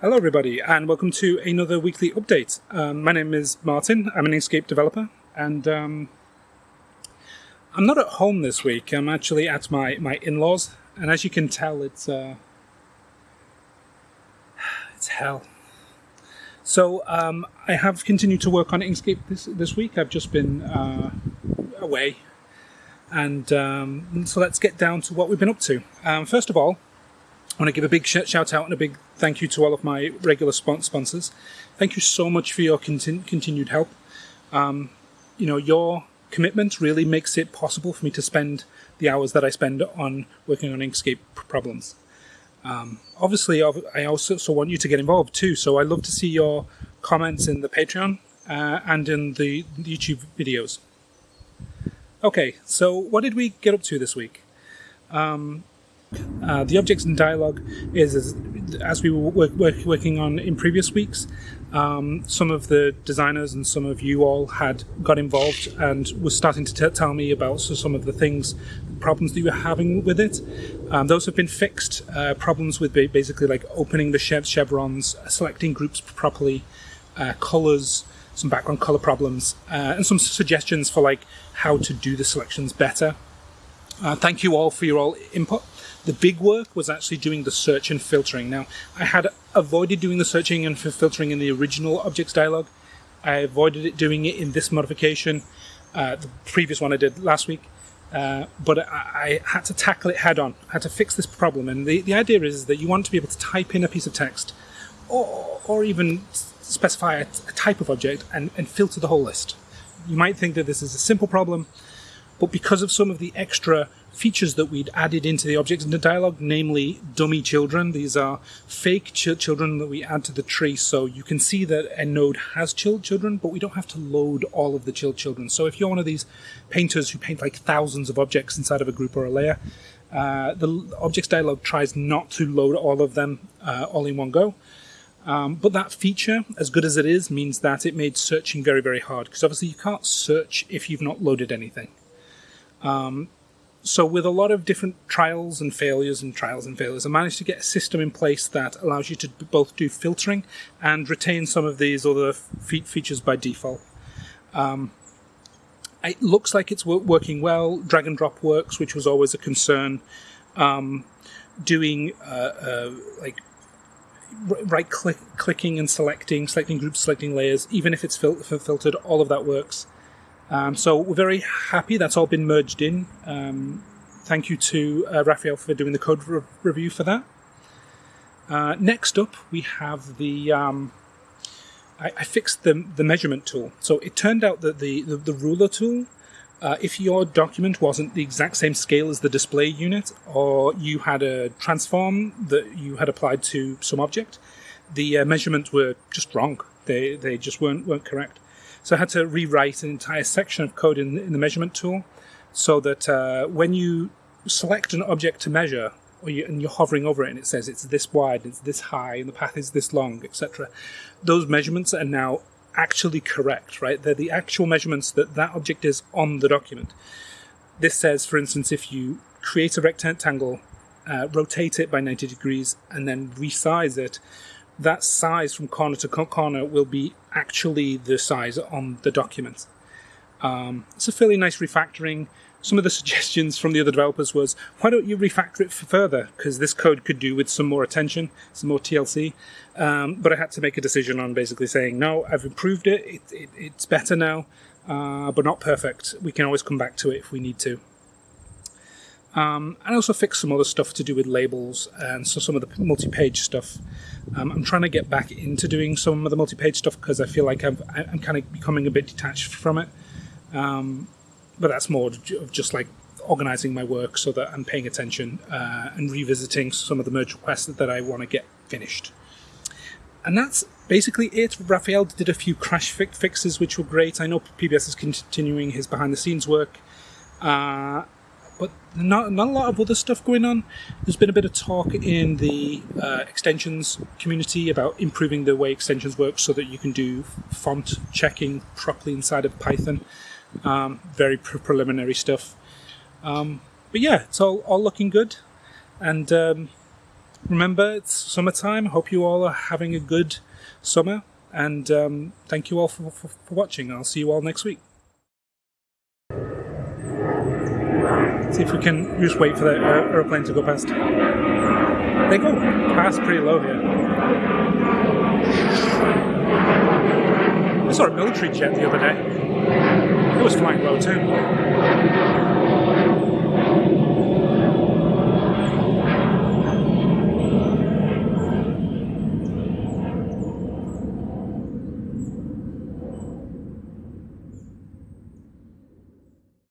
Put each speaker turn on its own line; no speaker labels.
Hello, everybody, and welcome to another weekly update. Um, my name is Martin. I'm an Inkscape developer, and um, I'm not at home this week. I'm actually at my, my in-laws, and as you can tell, it's uh, it's hell. So um, I have continued to work on Inkscape this this week. I've just been uh, away, and um, so let's get down to what we've been up to. Um, first of all, I want to give a big shout out and a big thank you to all of my regular sponsors. Thank you so much for your continu continued help. Um, you know, your commitment really makes it possible for me to spend the hours that I spend on working on Inkscape problems. Um, obviously, I also want you to get involved too, so I love to see your comments in the Patreon uh, and in the YouTube videos. Okay, so what did we get up to this week? Um, uh, the objects in dialogue is, as we were work, work, working on in previous weeks, um, some of the designers and some of you all had got involved and was starting to tell me about so some of the things, problems that you were having with it. Um, those have been fixed. Uh, problems with basically like opening the chevrons, selecting groups properly, uh, colors, some background color problems, uh, and some suggestions for like how to do the selections better. Uh, thank you all for your all input. The big work was actually doing the search and filtering. Now, I had avoided doing the searching and filtering in the original objects dialog. I avoided it doing it in this modification, uh, the previous one I did last week. Uh, but I, I, had to tackle it head on. I had to fix this problem. And the, the idea is that you want to be able to type in a piece of text or, or even specify a, a type of object and, and filter the whole list. You might think that this is a simple problem, but because of some of the extra features that we'd added into the objects in the dialog, namely dummy children. These are fake ch children that we add to the tree, so you can see that a node has ch children, but we don't have to load all of the ch children. So if you're one of these painters who paint like thousands of objects inside of a group or a layer, uh, the objects dialog tries not to load all of them uh, all in one go. Um, but that feature, as good as it is, means that it made searching very, very hard, because obviously you can't search if you've not loaded anything. Um, so with a lot of different trials and failures and trials and failures, I managed to get a system in place that allows you to both do filtering and retain some of these other features by default. Um, it looks like it's working well. Drag and drop works, which was always a concern. Um, doing uh, uh, like right click, clicking and selecting, selecting groups, selecting layers, even if it's fil filtered, all of that works. Um, so we're very happy that's all been merged in. Um, thank you to uh, Raphael for doing the code re review for that. Uh, next up, we have the. Um, I, I, fixed the the measurement tool. So it turned out that the the, the ruler tool, uh, if your document wasn't the exact same scale as the display unit, or you had a transform that you had applied to some object, the uh, measurements were just wrong. They they just weren't weren't correct. So I had to rewrite an entire section of code in, in the measurement tool so that uh, when you select an object to measure or you, and you're hovering over it and it says it's this wide, it's this high, and the path is this long, etc., those measurements are now actually correct, right? They're the actual measurements that that object is on the document. This says, for instance, if you create a rectangle, uh, rotate it by 90 degrees, and then resize it, that size from corner to corner will be actually the size on the document. Um, it's a fairly nice refactoring. Some of the suggestions from the other developers was, why don't you refactor it further? Because this code could do with some more attention, some more TLC. Um, but I had to make a decision on basically saying, no, I've improved it, it, it it's better now, uh, but not perfect. We can always come back to it if we need to. Um, and I also fixed some other stuff to do with labels and so some of the multi-page stuff. Um, I'm trying to get back into doing some of the multi-page stuff because I feel like i am kind of becoming a bit detached from it. Um, but that's more of just like organizing my work so that I'm paying attention uh, and revisiting some of the merge requests that, I want to get finished. And that's basically it. Raphael did a few crash fi fixes, which were great. I know PBS is continuing his behind-the-scenes work. Uh, but not, not a lot of other stuff going on. There's been a bit of talk in the uh, extensions community about improving the way extensions work so that you can do font checking properly inside of Python. Um, very pre preliminary stuff. Um, but yeah, it's all, all looking good. And um, remember, it's summertime. Hope you all are having a good summer. And um, thank you all for, for, for watching. I'll see you all next week. See if we can just wait for the aeroplane to go past. They go past pretty low here. I saw a military jet the other day. It was flying low too.